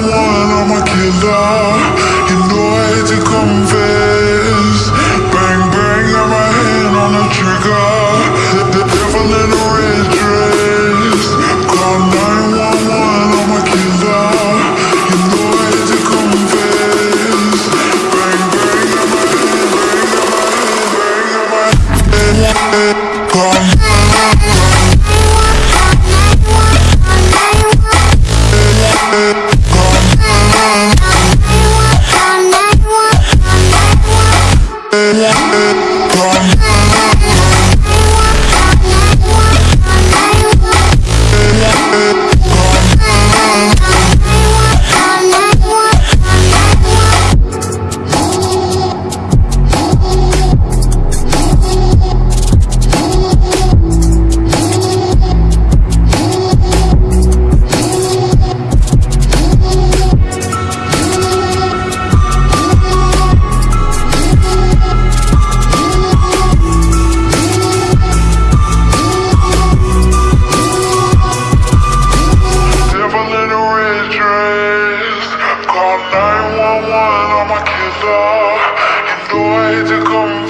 killer. You know I hate to confess. Bang bang, got my hand on the trigger. The, the devil in a red dress. Call 911, I'm a killer. You know I hate to confess. Bang bang, got my hand, bang, got my hand, bang, got my hand. the way to come